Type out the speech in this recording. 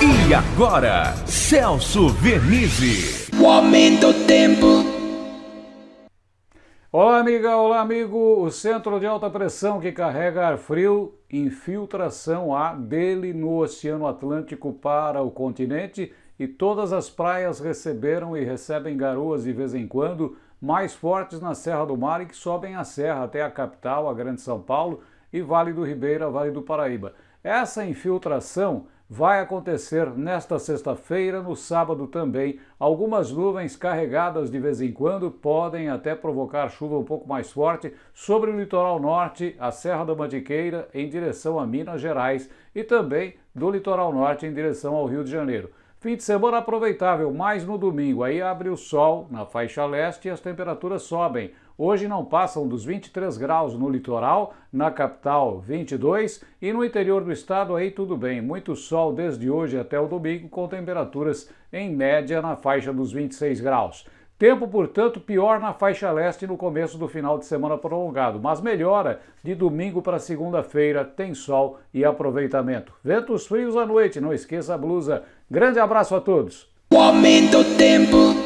E agora, Celso Vernizzi. O aumento do tempo. Olá, amiga, olá, amigo. O centro de alta pressão que carrega ar frio, infiltração há dele no Oceano Atlântico para o continente e todas as praias receberam e recebem garoas de vez em quando, mais fortes na Serra do Mar e que sobem a serra até a capital, a Grande São Paulo, e Vale do Ribeira, Vale do Paraíba. Essa infiltração vai acontecer nesta sexta-feira, no sábado também. Algumas nuvens carregadas de vez em quando podem até provocar chuva um pouco mais forte sobre o litoral norte, a Serra da Mantiqueira, em direção a Minas Gerais e também do litoral norte em direção ao Rio de Janeiro. Fim de semana aproveitável, mais no domingo. Aí abre o sol na faixa leste e as temperaturas sobem. Hoje não passam dos 23 graus no litoral, na capital 22 e no interior do estado aí tudo bem. Muito sol desde hoje até o domingo com temperaturas em média na faixa dos 26 graus. Tempo, portanto, pior na faixa leste no começo do final de semana prolongado, mas melhora de domingo para segunda-feira, tem sol e aproveitamento. Ventos frios à noite, não esqueça a blusa. Grande abraço a todos. O aumento tempo.